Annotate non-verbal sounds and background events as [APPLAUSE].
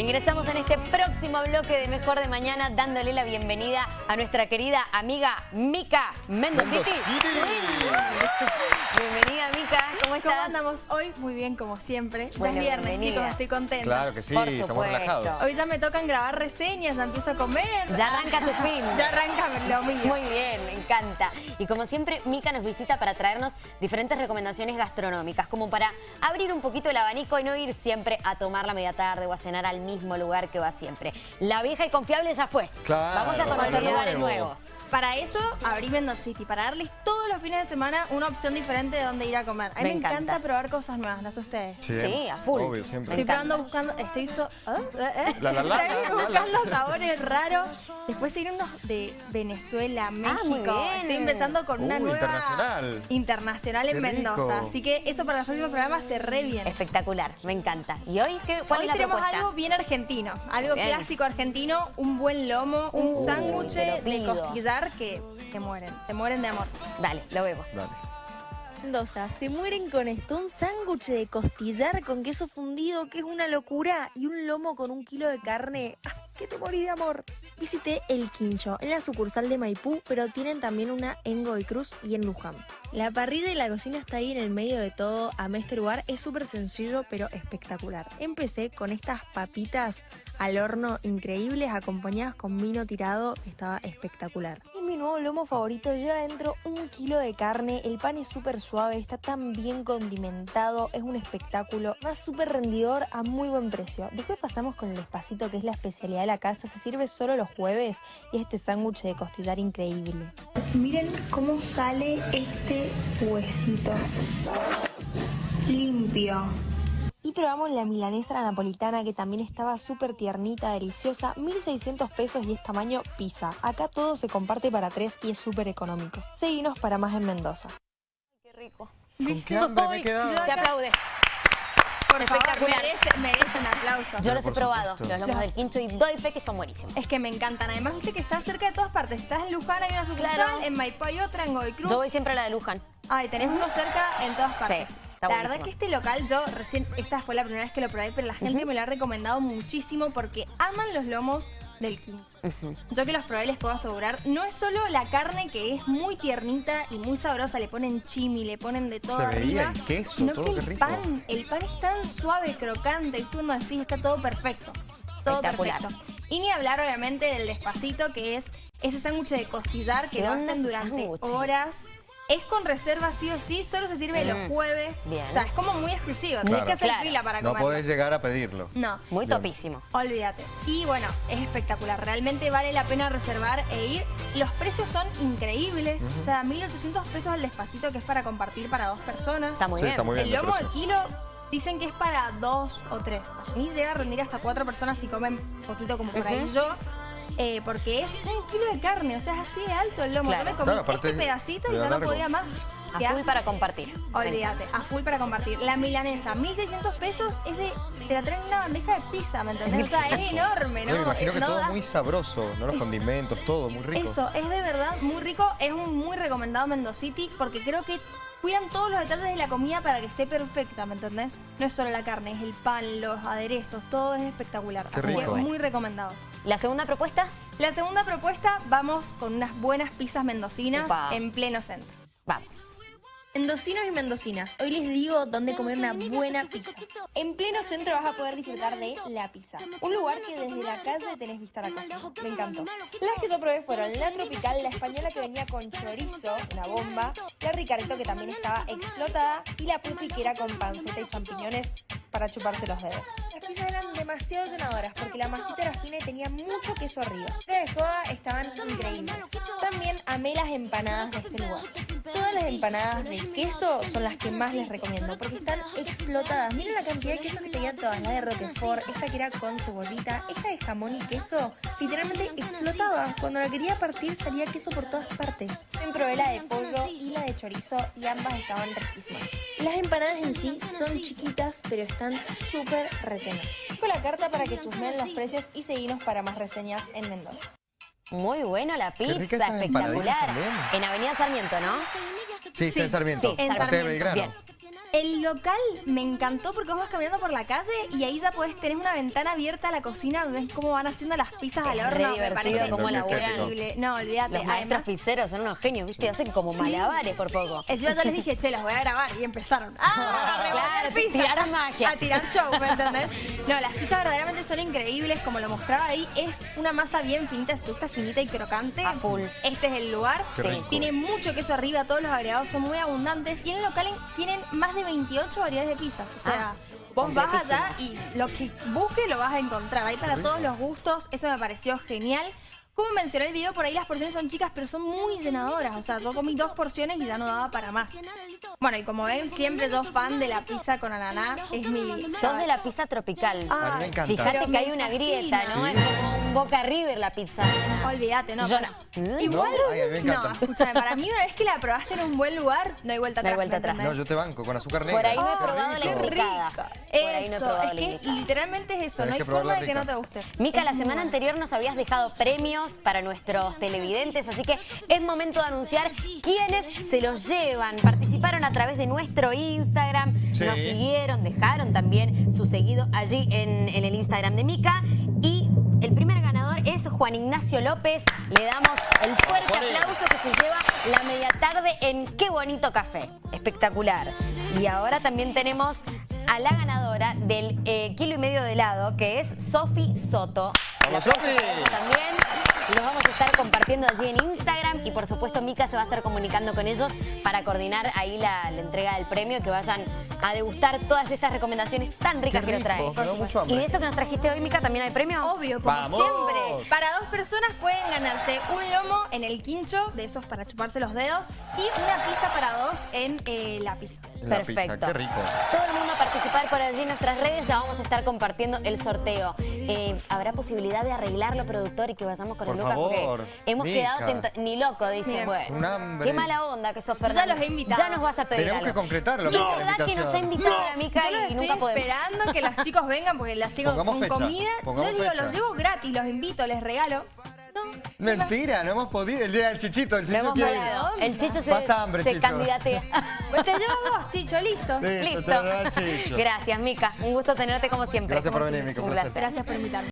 Ingresamos en este próximo bloque de Mejor de Mañana dándole la bienvenida a nuestra querida amiga Mica Mendociti. Bienvenida Mica, ¿cómo estás? ¿Cómo andamos hoy? Muy bien, como siempre. Bueno, ya es viernes, bienvenida. chicos, estoy contenta. Claro que sí, Por estamos supuesto. relajados. Hoy ya me tocan grabar reseñas, ya empiezo a comer. Ya arranca tu fin. [LAUGHS] Ya arranca lo mío. Muy bien, me encanta. Y como siempre, Mica nos visita para traernos diferentes recomendaciones gastronómicas, como para abrir un poquito el abanico y no ir siempre a tomar la media tarde o a cenar al mismo lugar que va siempre. La vieja y confiable ya fue. Claro, Vamos a conocer lugares nuevo. nuevos. Para eso abrí Mendocity, para darles todos los fines de semana una opción diferente de dónde ir a comer. A mí Me me, encanta. encanta. probar cosas nuevas, ¿no sé ustedes? Sí, a full. Obvio, siempre. Estoy probando, buscando, estoy so- ¿Ah? ¿Eh? ¿Eh? La, la, la, Estoy la, la, buscando sabores raros. Después seguir unos de Venezuela, México. Ah, muy bien. Estoy empezando con una Uh, nueva internacional. internacional en Mendoza. Así que eso para los próximos programas se re bien. Espectacular, me encanta. ¿Y hoy qué, cuál Hoy es la tenemos propuesta? algo bien argentino, algo Bien. clásico argentino, un buen lomo, un Uh, sándwich de costillar que se mueren, se mueren de amor. Dale, lo vemos. Dale. Mendoza, se mueren con esto, un sándwich de costillar con queso fundido, que es una locura, y un lomo con un kilo de carne. ¡Ah, ¡Que te morí de amor! Visité El Quincho, en la sucursal de Maipú, pero tienen también una en Godoy Cruz y en Luján. La parrilla y la cocina está ahí en el medio de todo. A este lugar es súper sencillo, pero espectacular. Empecé con estas papitas al horno increíbles, acompañadas con vino tirado, estaba espectacular. Mi nuevo lomo favorito lleva dentro un kilo de carne, el pan es súper suave, está tan bien condimentado, es un espectáculo, va súper rendidor a muy buen precio. Después pasamos con el espacito, que es la especialidad de la casa, se sirve solo los jueves y este sándwich de costillar increíble. Miren cómo sale este huesito. Limpio. Y probamos la milanesa la napolitana que también estaba súper tiernita, deliciosa, 1600 pesos y es tamaño pizza. Acá todo se comparte para tres y es súper económico. Seguinos para más en Mendoza. Qué rico. ¿Con qué hambre me he quedado? Se aplaude. Por favor, Espectacular. merece- merecen aplausos. Yo los he probado, supuesto. los lomos del quincho y doy fe que son buenísimos. Es que me encantan. Además, viste que está cerca de todas partes. Si estás en Luján, hay una sucursal, Claro. en Maipú hay otra, en Godoy Cruz. Yo voy siempre a la de Luján. Ay, tenés uno cerca en todas partes. Sí, está la verdad buenísimo. que este local, yo recién, esta fue la primera vez que lo probé, pero la gente me lo ha recomendado muchísimo porque aman los lomos del quinto. Yo que los probé les puedo asegurar, no es solo la carne que es muy tiernita y muy sabrosa, le ponen chimi, le ponen de todo Se veía arriba, el queso, sino todo, que el rico. pan, el pan es tan suave, crocante, y tú como decís, está todo perfecto. Todo perfecto. Y ni hablar obviamente del despacito, que es ese sándwich de costillar que ¿Qué lo hacen durante sándwich? horas. Es con reserva sí o sí, solo se sirve los Mm, jueves. bien. O sea, es como muy exclusivo, tenés Claro. que hacer Claro. fila para No comerlo. podés llegar a pedirlo. No, Muy Bien. topísimo. olvídate. Y bueno, es espectacular. Realmente vale la pena reservar e ir. Los precios son increíbles. O sea, 1.800 pesos el despacito que es para compartir para dos personas. Está muy Sí, bien. está muy bien. el lomo al kilo dicen que es para dos o tres. Y llega a rendir hasta cuatro personas si comen poquito como por ahí Ujú. yo. Eh, porque es un kilo de carne, o sea, es así de alto el lomo. Claro. Yo me comí Claro, este pedacito y ya no podía más. A full para compartir. Olvídate, a full para compartir. La milanesa, 1600 pesos, es de. Te la traen en una bandeja de pizza, ¿me entendés? O sea, es [LAUGHS] enorme, ¿no? No, me imagino que no todo da- muy sabroso, ¿no? Los condimentos, todo muy rico. Eso, es de verdad muy rico. Es un muy recomendado Mendocity porque creo que cuidan todos los detalles de la comida para que esté perfecta, ¿me entendés? No es solo la carne, es el pan, los aderezos, todo es espectacular. Qué Así rico. que muy recomendado. La segunda propuesta, La segunda propuesta, vamos con unas buenas pizzas mendocinas en pleno centro. vamos. Mendocinos y mendocinas, hoy les digo dónde comer una buena pizza. En pleno centro vas a poder disfrutar de La Pizza, un lugar que desde la calle tenés vista a la cocina. Me encantó. Las que yo probé fueron la tropical, la española que venía con chorizo, una bomba, la ricarito que también estaba explotada y la pupi que era con panceta y champiñones para chuparse los dedos. Las pizzas eran demasiado llenadoras porque la masita era fina y tenía mucho queso arriba. De joda estaban increíbles. También amé las empanadas de este lugar. Todas las empanadas de queso son las que más les recomiendo porque están explotadas. Miren la cantidad de queso que tenían todas. La de Roquefort, esta que era con cebollita, esta de jamón y queso, literalmente explotaba. Cuando la quería partir salía queso por todas partes. También probé la de pollo y la de chorizo y ambas estaban riquísimas. Las empanadas en sí son chiquitas pero están súper rellenas. Dejo la carta para que chusmeen los precios y seguimos para más reseñas en Mendoza. Muy bueno la pizza, espectacular. En Avenida Sarmiento, ¿no? Sí, está en Sarmiento. Sí, en Sarmiento. Belgrano. Bien. El local me encantó porque vos vas caminando por la calle y ahí ya podés tener una ventana abierta a la cocina donde ves cómo van haciendo las pizzas al horno. me divertido parece cómo laburan. increíble. No, olvídate. Los maestros pizzeros son unos genios, ¿viste? Hacen como malabares por poco. Encima yo les dije, che, los voy a grabar y empezaron. [LAUGHS] ¡Ah! a Claro, pizza. tiraron magia. A tirar show, ¿me entendés? No, las pizzas verdaderamente son increíbles, como lo mostraba ahí. Es una masa bien finita, si te gusta finita y crocante. A full. Este es el lugar. Sí. Tiene mucho queso arriba, todos los agregados son muy abundantes. Y en el local en- tienen más de 28 variedades de pizzas. O sea, Ah, vos vas allá y lo que busques lo vas a encontrar. Hay para todos los gustos. Eso me pareció genial. Como mencioné en el video, por ahí las porciones son chicas, pero son muy llenadoras. O sea, yo comí dos porciones y ya no daba para más. Bueno, y como ven, siempre yo fan de la pizza con ananá. Es mi... Sos de la pizza tropical. A mí me encanta. Fíjate que hay una grieta, ¿no? Sí. Es como un Boca River la pizza. Olvídate, no. Yo no. Igual, No, ay, a mí me no, encanta. escúchame, para mí una vez que la probaste en un buen lugar, no hay vuelta No hay atrás. No, yo te banco con azúcar negra. Por ahí no he probado la. Por ahí no he Eso, probado es la que indicada. literalmente es eso, Tenés no hay forma de que no te guste. Mica, Es la semana anterior nos habías dejado premios para nuestros televidentes, así que es momento de anunciar quiénes se los llevan. Participaron a través de nuestro Instagram, Sí. nos siguieron, dejaron también su seguido allí en, en el Instagram de Mica y el primer ganador es Juan Ignacio López. Le damos el fuerte aplauso que se lleva la media tarde en Qué Bonito Café. Espectacular. Y ahora también tenemos a la ganadora del eh, kilo y medio de helado, que es Sofi Soto. ¡Vamos, Sofi! también. Los vamos a estar compartiendo allí en Instagram y por supuesto Mica se va a estar comunicando con ellos para coordinar ahí la, la entrega del premio, que vayan a degustar todas estas recomendaciones tan ricas Qué que nos trae. Y de esto que nos trajiste hoy, Mica, también hay premio. Obvio, como ¡Vamos! siempre. Para dos personas pueden ganarse un lomo en el quincho, de esos para chuparse los dedos, y una pizza para dos en eh, la pizza. La Perfecto. pizza, qué rico. Todo el mundo a participar por allí en nuestras redes, ya vamos a estar compartiendo el sorteo. Eh, ¿Habrá posibilidad de arreglarlo, productor, y que vayamos con Por el Lucas? favor, Porque hemos Mica. quedado ni loco, dice. Miren, Bueno, un hambre. qué mala onda que sos, Yo ya Fernando. los he invitado. Ya nos vas a pedir Tenemos que algo. concretarlo, Y Mica, la verdad que nos ha invitado la Mica Yo los y estoy nunca podemos. esperando que los chicos vengan porque las tengo Pongamos con fecha, comida. pongamos no digo, fecha. los llevo gratis, los invito, les regalo. Mentira, no hemos podido. El día del chichito, el hemos quiere- podido. El Chicho se, Pasa hambre, se Chicho. candidatea. [LAUGHS] pues te llevo vos, Chicho, listo. Listo, te lo da el Chicho. Gracias, Mica. Un gusto tenerte como siempre. Gracias por venir. Mica, un Un placer. placer. Gracias por invitarme.